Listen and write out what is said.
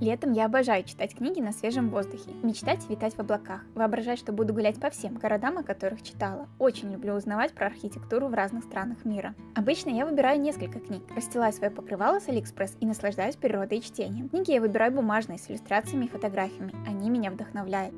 Летом я обожаю читать книги на свежем воздухе, мечтать витать в облаках, воображать, что буду гулять по всем городам, о которых читала. Очень люблю узнавать про архитектуру в разных странах мира. Обычно я выбираю несколько книг, расстилаю свое покрывало с Алиэкспресс и наслаждаюсь природой и чтением. Книги я выбираю бумажные, с иллюстрациями и фотографиями, они меня вдохновляют.